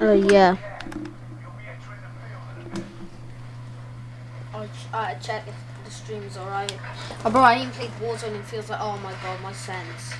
Oh yeah. I'll ch- check if the stream's alright. Oh, bro, I even played Warzone and feels like, oh my god, my sense.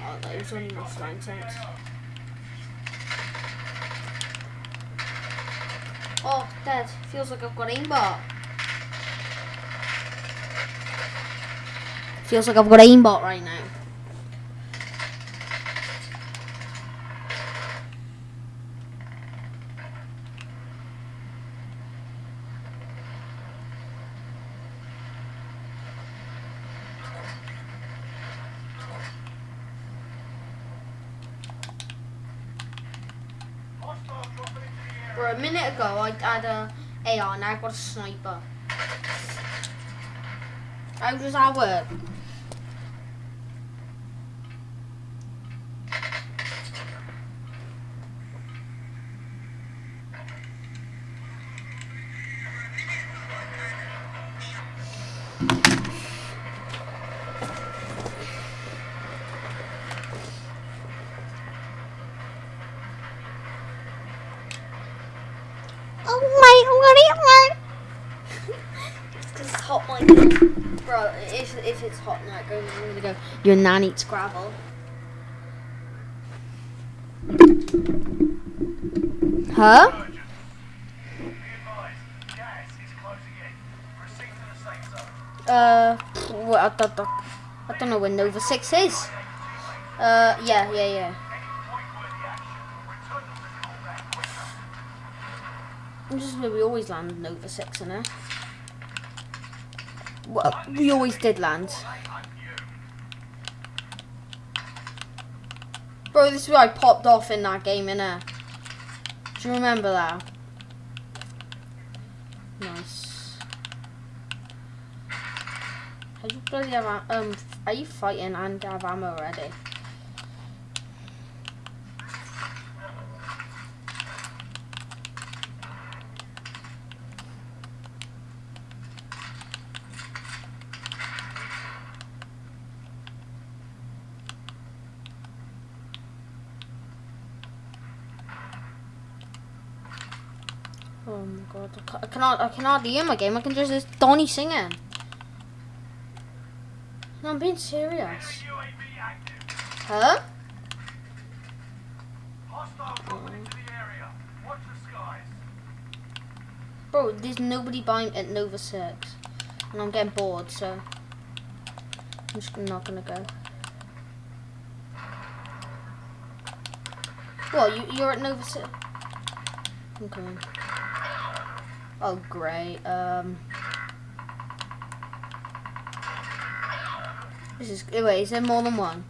Oh, it was only my flying sense. Oh, dead. Feels like I've got aimbot. Feels like I've got aimbot right now. A minute ago I had a AR, now I've got a sniper. How does that work? It's hot. Bro, if, if it's hot now, go, I'm gonna go. Your nan eats gravel. Huh? Uh, I, don't- I don't know where Nova 6 is. Uh, yeah, yeah, yeah. Is where we always land Nova 6 in it. Well, we always did land. Bro, this is where I popped off in that game, innit? Do you remember that? Nice. How you bloody have, um, are you fighting and have ammo already? Oh my god, I ca- I cannot, I cannot hear my game. I can just, it's Donny singing. No, I'm being serious. Huh? Bro, there's nobody buying at Nova 6. And I'm getting bored, so. I'm just not gonna go. What, you, you're at Nova 6? I'm coming. Oh, great. Um. This is. Wait, is there more than one?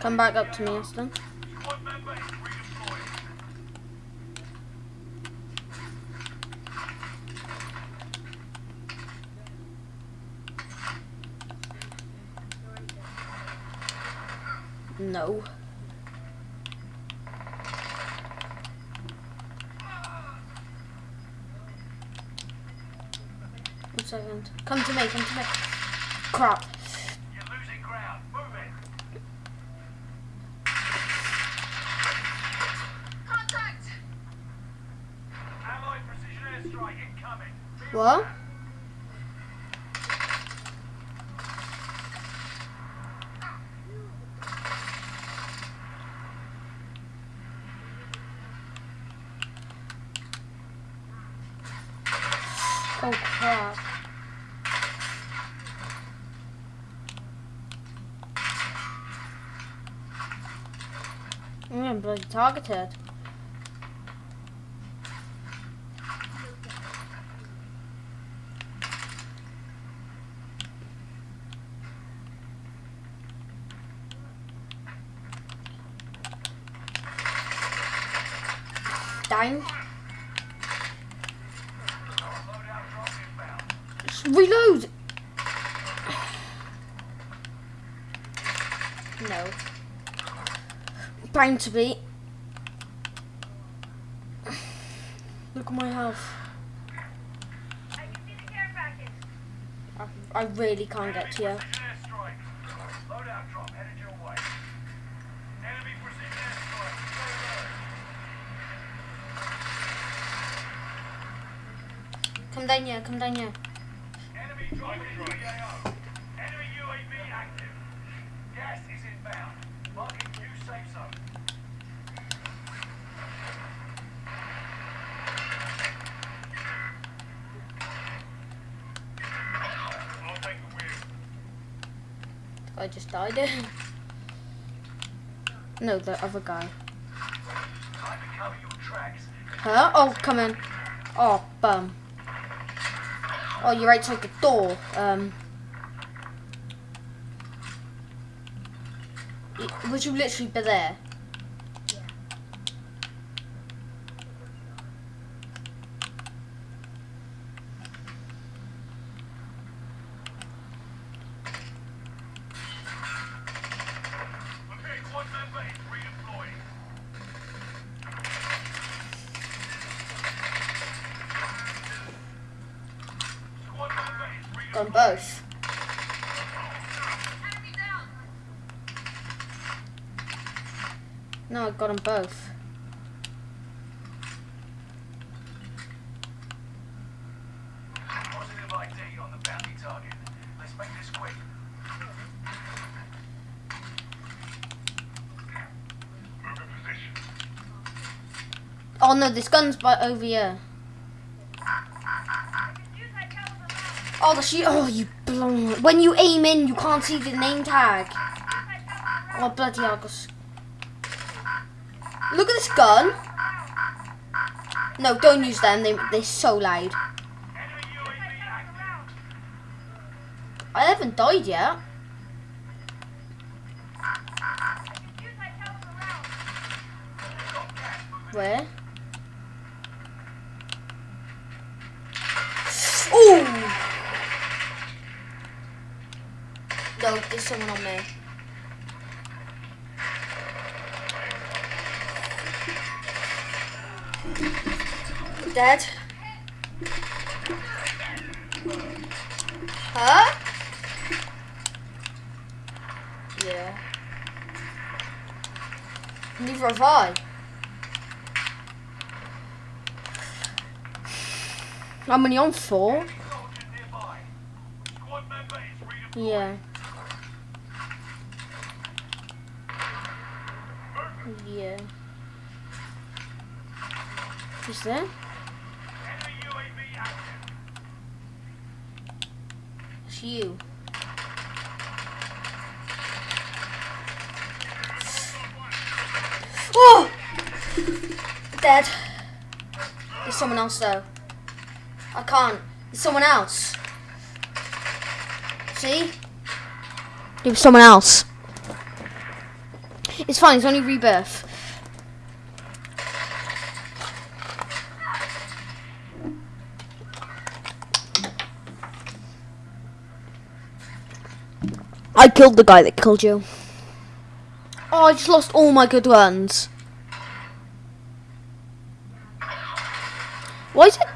Come back up to me, Aston. No. One second. Come to me, come to me. Crap. What? Oh crap. I'm getting bloody targeted. time. Just reload! No. Bound to be. Look at my health. I, I really can't get to you. Come down here, come down here. Enemy dropping PAO. Enemy UAV active. Gas is inbound. Marking new safe zone. I'll take the wheel. I just died. no, the other guy. Time to cover your tracks. Huh? Oh, come in. Oh, bum. Oh, you're outside the door. Um. y- Would you literally be there? 'Em both. No, I got them both. On. Oh no, this gun's by over here. I can use that caliber round. Oh, the shoot. Oh, you blown. When you aim in, you can't see the name tag. Oh, bloody hell. gus- Look at this gun. No, don't use them. They, they're so loud. I haven't died yet. Where? There's someone on me. Dead. Huh? Yeah. Neither have I. I'm only on four. Soldier nearby. Squad member is redeploying. Yeah. Yeah. Active. It's you. Oh! Dead. There's someone else though. I can't. There's someone else. See? There was someone else. It's fine, it's only rebirth. I killed the guy that killed you. Oh, I just lost all my good ones. Why is it?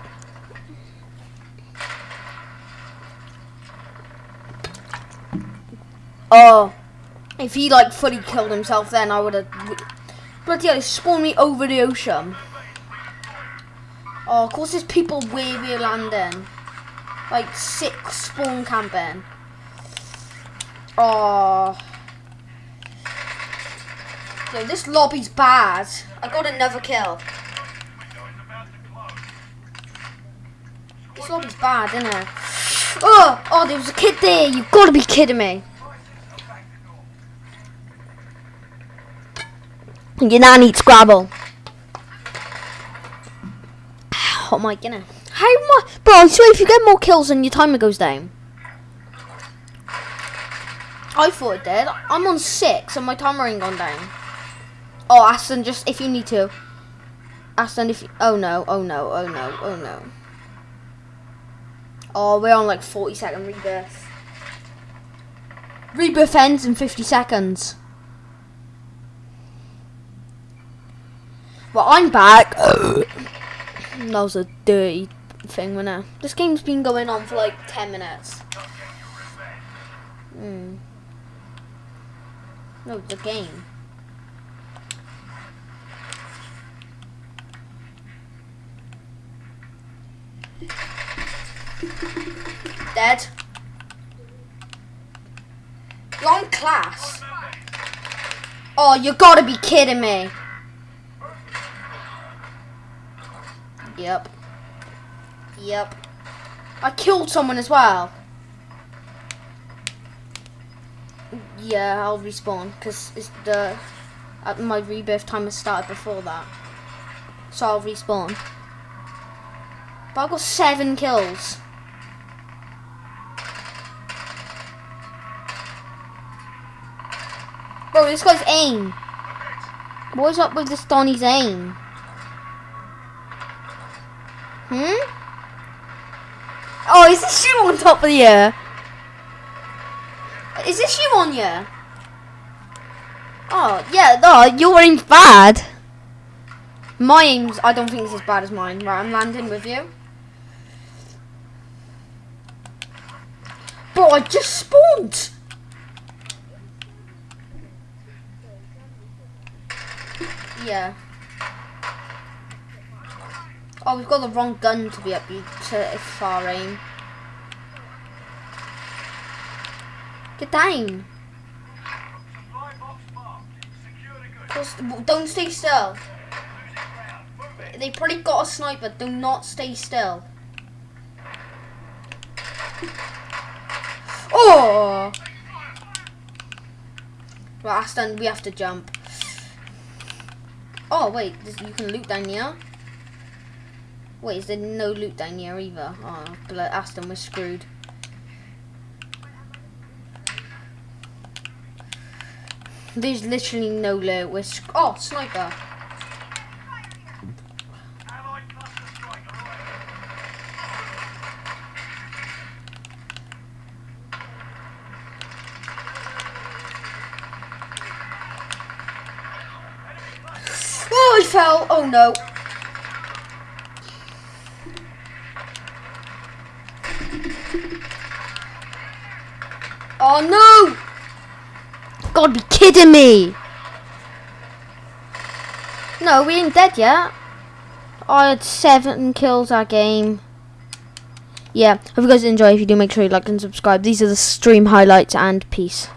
Oh, if he like fully killed himself, then I would have. Bloody hell, it spawned me over the ocean. Oh, of course, there's people where we're landing. Like six spawn camping. Oh. Yo, this lobby's bad. I got another kill. To. This lobby's bad, isn't it? Oh, oh, there was a kid there. You gotta be kidding me. To. Your nan eats Scrabble. Oh my goodness. How much? Bro, I swear if you get more kills then your timer goes down. I thought it did. I'm on six and my timer ain't gone down. Oh, Aston, just if you need to. Aston, if you, oh no, oh no, oh no, oh no. Oh, we're on like 40 second rebirth. Rebirth ends in 50 seconds. Well, I'm back. that was a dirty thing, wasn't it? This game's been going on for like 10 minutes. Hmm. No, the game. Dead. Long class. Oh, you gotta be kidding me. Yep. Yep. I killed someone as well. Yeah, I'll respawn because the uh, my rebirth time has started before that, so I'll respawn. But I've got seven kills. Bro, this guy's aim. What's up with this Donny's aim? Hmm? Oh, is this shoe on top of the air? Is this you on you? Oh, yeah, no, your aim's bad. My aim's, I don't think it's as bad as mine. Right, I'm landing with you. Bro, I just spawned. Yeah. Oh, we've got the wrong gun to be up to far aim. The goods. Just don't stay still. They probably got a sniper. Do not stay still. Oh! Right, Aston, we have to jump. Oh, wait, this, you can loot down here? Wait, is there no loot down here either? Oh, Aston, we're screwed. There's literally no loot. We're oh, sniper. Oh, he fell. Oh no. Oh no! God, be kidding me! No, we ain't dead yet. I had seven kills that game. Yeah, hope you guys enjoy. If you do, make sure you like and subscribe. These are the stream highlights and peace.